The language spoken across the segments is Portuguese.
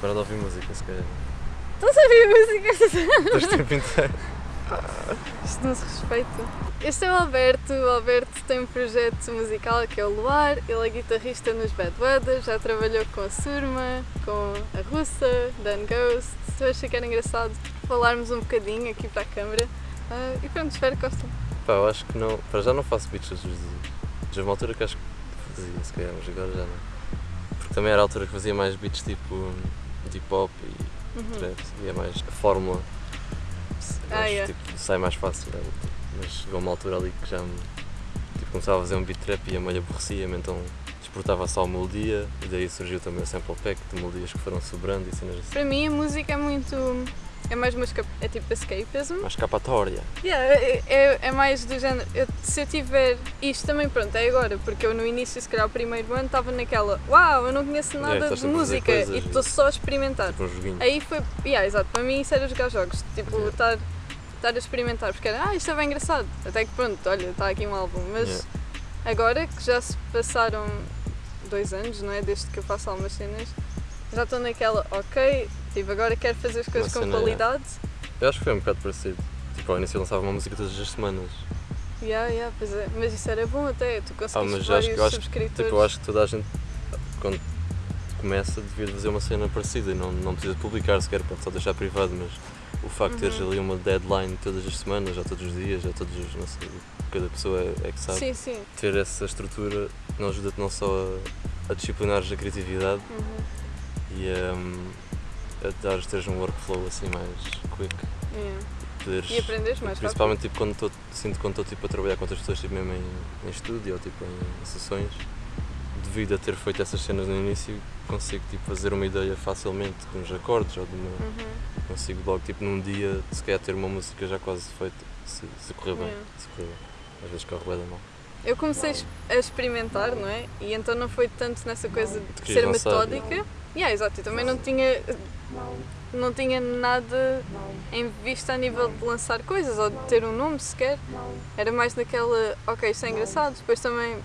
Para de ouvir música, se calhar. Estás a ouvir música? Estás o tempo inteiro. Isto não se respeita. Este é o Alberto. O Alberto tem um projeto musical que é o Luar. Ele é guitarrista nos Bad Weather, já trabalhou com a Surma, com a Russa, Dan Ghost. Eu achei que era engraçado falarmos um bocadinho aqui para a câmara. Ah, e pronto, espero que gostem. Pá, eu acho que não. Para já não faço beats todos os dias. Já uma altura que acho que fazia, se calhar, mas agora já não. Também era a altura que fazia mais beats tipo de hip hop e Uhum. trap. E é mais a fórmula. Ah, acho, yeah. tipo, sai mais fácil. né? Mas chegou uma altura ali que já me. Tipo, começava a fazer um beat trap e a meio aborrecia-me, então exportava só a melodia e daí surgiu também o sample pack de melodias que foram sobrando e cenas assim. Para mim a música é muito. É mais uma é tipo escapism. Mais escapatória. Yeah, é, é- é mais do género. eu- se eu tiver. Isto também, pronto, é agora, porque eu no início, se calhar, o primeiro ano, estava naquela. Uau, eu não conheço nada estás de música coisas e estou só a experimentar. Tipo um. Aí foi. Yeah, exato, para mim isso era jogar jogos. Tipo, Yeah. estar, estar a experimentar, porque era. Ah, isto é bem engraçado. Até que pronto, olha, está aqui um álbum. Mas Yeah. agora que já se passaram dois anos, não é? Desde que eu faço algumas cenas, já estou naquela. Ok, tipo, agora quero fazer as coisas com cena, qualidade. Eu acho que foi um bocado parecido. Tipo, ao início eu lançava uma música todas as semanas. Yeah, yeah, pois é. Mas isso era bom até, tu Ah, conseguiste mas vários acho acho, subscritores. tipo, eu acho que toda a gente, quando começa, devia fazer uma cena parecida. e Não, não precisa publicar sequer, pode só deixar privado, mas o facto de teres Uhum. ali uma deadline todas as semanas, ou todos os dias, ou todos os. não sei, cada pessoa é, é que sabe. Sim, sim. Ter essa estrutura não ajuda-te não só a, a disciplinares a criatividade Uhum. e a, hum, a dares, teres um workflow assim mais quick. Yeah. Poderes, E aprendes mais rápido. Principalmente tipo, quando estou, sinto quando estou tipo, a trabalhar com outras pessoas, tipo, mesmo em, em estúdio ou tipo, em sessões, devido a ter feito essas cenas no início, consigo tipo, fazer uma ideia facilmente com os acordes ou de uma, Uhum. consigo logo tipo, num dia se calhar ter uma música já quase feita, se, se correr bem. Yeah. Se correr bem. Às vezes corre bem da mal. Eu comecei a experimentar, não é? E então não foi tanto nessa coisa de ser lançar. metódica. Yeah, exato, eu também não tinha, não tinha nada em vista a nível de lançar coisas ou de ter um nome sequer. Era mais naquela, ok, isto é engraçado. Depois também,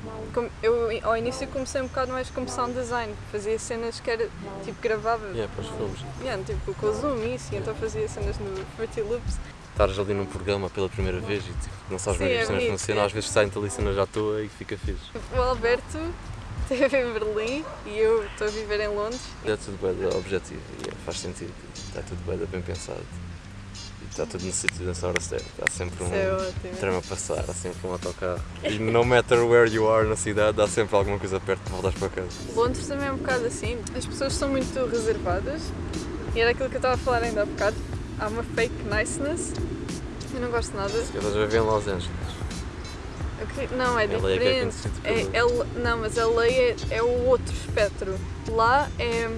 eu ao início comecei um bocado mais como sound design. Fazia cenas que era, tipo, gravava, Yeah, para os filmes. yeah, tipo, com o Zoom e isso, e então fazia cenas no Fruity Loops. Estares ali num programa pela primeira vez e tipo, não sabes Sim, bem é as cenas bonito, funcionam, é. às vezes saem-te ali cenas à toa e fica fixe. O Alberto esteve em Berlim e eu estou a viver em Londres. É tudo bem objetivo e é, faz sentido. Está tudo bem, bem pensado. E está tudo no sítio nessa hora certa. Há sempre um é trem a passar, há sempre um autocarro. E no matter where you are na cidade, há sempre alguma coisa perto de voltares para casa. Londres também é um bocado assim. As pessoas são muito reservadas e era aquilo que eu estava a falar ainda há bocado. Há uma fake niceness. Eu não gosto nada. Se a viver em Los Angeles. Ok, Não, é LA é que é diferente. É, pelo- é- não, mas a lei é, é o outro espectro. Lá é.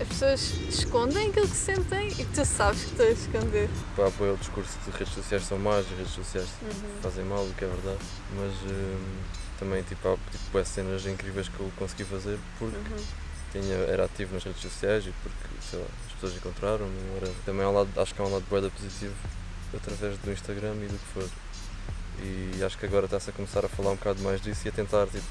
As pessoas escondem aquilo que sentem e tu sabes que estão a esconder. Para apoiar o discurso de redes sociais são más, redes sociais Uhum. fazem mal, o que é verdade. Mas hum, também tipo, há tipo, cenas incríveis que eu consegui fazer porque Uhum. tinha, era ativo nas redes sociais e porque sei lá, as pessoas encontraram-me. Também um lado, acho que há um lado bué da positivo através do Instagram e do que for. E acho que agora está-se a começar a falar um bocado mais disso e a tentar tipo,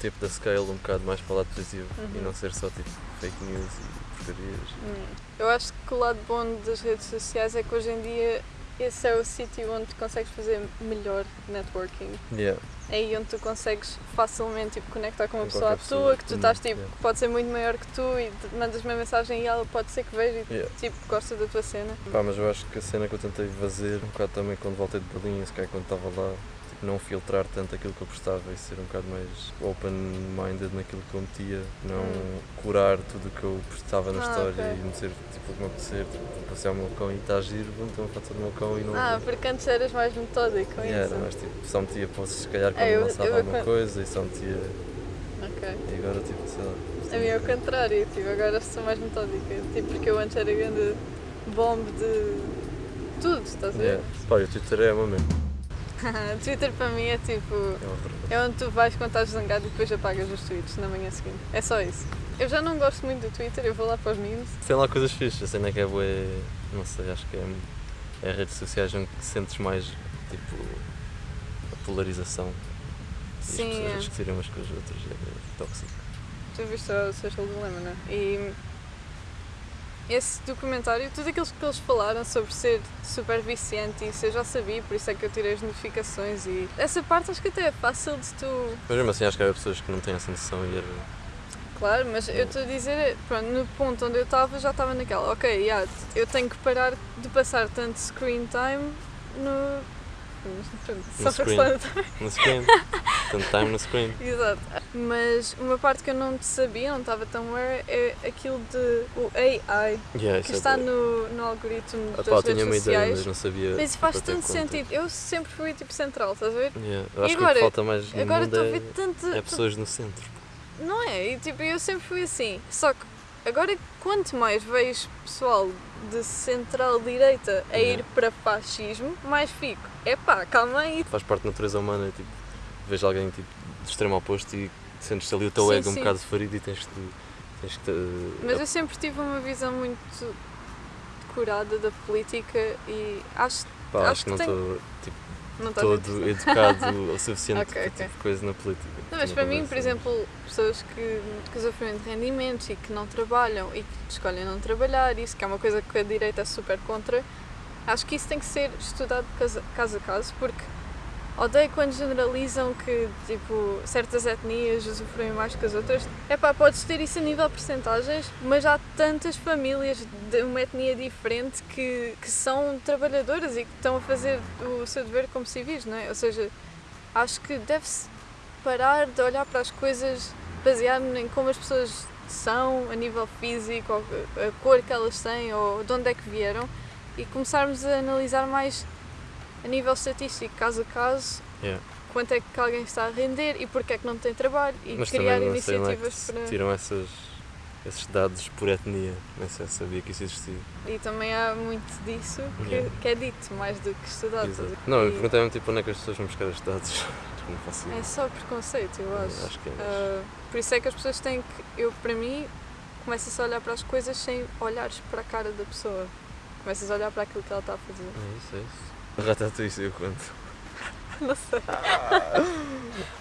tipo da scale um bocado mais para o lado positivo e Uhum. não ser só tipo fake news e porcarias. Hum. Eu acho que o lado bom das redes sociais é que hoje em dia esse é o sítio onde tu consegues fazer melhor networking. Yeah. É aí onde tu consegues facilmente tipo, conectar com uma pessoa à pessoa. que tu estás tipo, yeah. pode ser muito maior que tu e mandas uma mensagem e ela pode ser que veja e Yeah. tipo, gosta da tua cena. Pá, mas eu acho que a cena que eu tentei fazer um bocado também quando voltei de Berlim, se calhar quando estava lá, tipo, não filtrar tanto aquilo que eu postava e ser um bocado mais open-minded naquilo que eu metia, não Hum. curar tudo o que eu postava na Ah, história ok. e meter tipo o que me apetecer, tipo, passear o meu cão e está a giro, vou meter uma foto do meu cão e não Ah, porque antes eras mais metódico com E era, isso. mas tipo, só metia posts se calhar quando É, eu- lançava eu- alguma quando- coisa e só metia. Ok. E agora tipo, sei lá. A mim é o contrário, tipo, agora sou mais metódica. Tipo, porque eu antes era grande bomb de tudo, estás a ver? Yeah. Pá, o Twitter é uma mesmo. Twitter para mim é tipo. É. É onde tu vais quando estás zangado e depois apagas os tweets na manhã seguinte. É só isso. Eu já não gosto muito do Twitter, eu vou lá para os memes. Tem lá coisas fixas, a cena que é boa, não sei, acho que é, é redes sociais onde sentes mais tipo a polarização e Sim, as pessoas é. a discutirem umas com as outras, é tóxico. Tu viste o Social Dilemma, não é? E esse documentário, tudo aquilo que eles falaram sobre ser super viciante, isso eu já sabia, por isso é que eu tirei as notificações e essa parte acho que até é fácil de tu. Mas mesmo assim acho que há pessoas que não têm essa noção e era. Claro, mas eu estou a dizer, pronto, no ponto onde eu estava já estava naquela, ok, yeah, eu tenho que parar de passar tanto screen time no. No só screen. No screen. Tanto time no screen. Exato. Mas uma parte que eu não sabia, não estava tão aware, é aquilo de o AI, Yeah, que isso está é no, no algoritmo Ah, das pá, redes tinha uma ideia, sociais. mas não sabia. Mas faz até tanto sentido. Eu sempre fui tipo central, estás a ver? Yeah. Eu acho Agora- que falta mais Agora estou a é, ver tanto. é pessoas no centro. Não é? E tipo, eu sempre fui assim. Só que agora quanto mais vejo pessoal de central-direita a ir para fascismo, mais fico. Epá, calma aí. Faz parte da natureza humana, tipo, vejo alguém tipo, de extremo oposto e sentes ali o teu Sim, ego um sim. bocado ferido e tens que. Tens que Mas eu sempre tive uma visão muito curada da política e acho pá, acho acho que não estou tipo, não muito todo educado o suficiente Ok, para ok. tipo coisa na política. Não, mas para mim, por exemplo, pessoas que, que sofrem de rendimentos e que não trabalham e que escolhem não trabalhar, isso que é uma coisa que a direita é super contra, acho que isso tem que ser estudado caso, caso a caso, porque odeio quando generalizam que tipo, certas etnias usufruem mais que as outras. É pá, podes ter isso a nível de percentagens, mas há tantas famílias de uma etnia diferente que, que são trabalhadoras e que estão a fazer o seu dever como civis, não é? Ou seja, acho que deve-se parar de olhar para as coisas baseado em como as pessoas são a nível físico, a cor que elas têm, ou de onde é que vieram, e começarmos a analisar mais a nível estatístico, caso a caso, Yeah. quanto é que alguém está a render e porque é que não tem trabalho, e Mas criar sei é iniciativas para. tiram essas, esses dados por etnia. Nem sei se sabia que isso existia. E também há muito disso que, Yeah. que é dito mais do que estudado. Exato. Não, eu E perguntei-me tipo, onde é que as pessoas vão buscar estes dados. Faço É só preconceito, eu acho. Acho que é. mas- Ah, por isso é que as pessoas têm que. Eu, para mim, começas a olhar para as coisas sem olhares para a cara da pessoa. Começas a olhar para aquilo que ela está a fazer. É isso, é isso. Ratatouille saiu quanto? Não sei.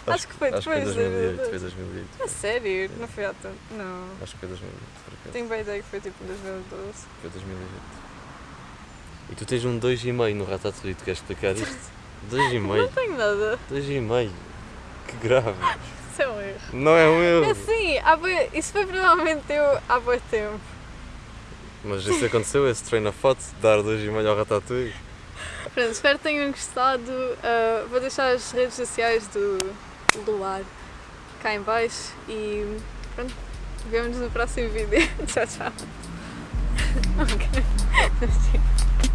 Acho que foi Acho que foi depois, 2008. né? Foi 2008. A sério? Não foi há tanto. Não. Acho que foi 2008, por acaso. Tenho bem ideia que foi tipo em 2012. Foi 2008. E tu tens um 2,5 no Ratatouille, tu queres explicar isto? 2,5? Não tenho nada. 2,5? Que grave. Isso é um erro. Não é um É erro. há bué- isso foi provavelmente eu há bom tempo. Mas isso aconteceu, esse train of thought, dar 2,5 ao Ratatouille. Pronto, espero que tenham gostado. Ah, vou deixar as redes sociais do Luar cá em baixo e pronto, vemos no próximo vídeo. tchau, tchau. Ok.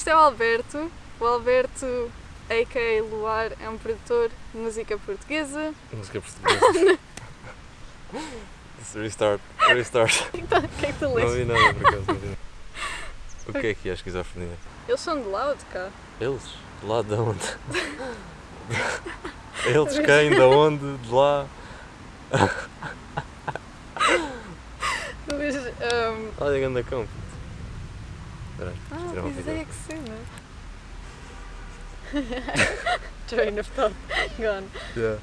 Isto é o Alberto. O Alberto, a.k.a. Luar, é um produtor de música portuguesa. Música portuguesa. Restart, restart. O que é que tu Não lês? vi nada por acaso. não. O que é que é a esquizofrenia? Eles são de lá ou de cá? Eles? De lá de onde? Eles quem? De onde? De lá? Mas, um, Olha, anda cão. puto. Espera aí, ah, deixa eu tirar uma pois fita. é que cena. Train of thought gone. Yeah.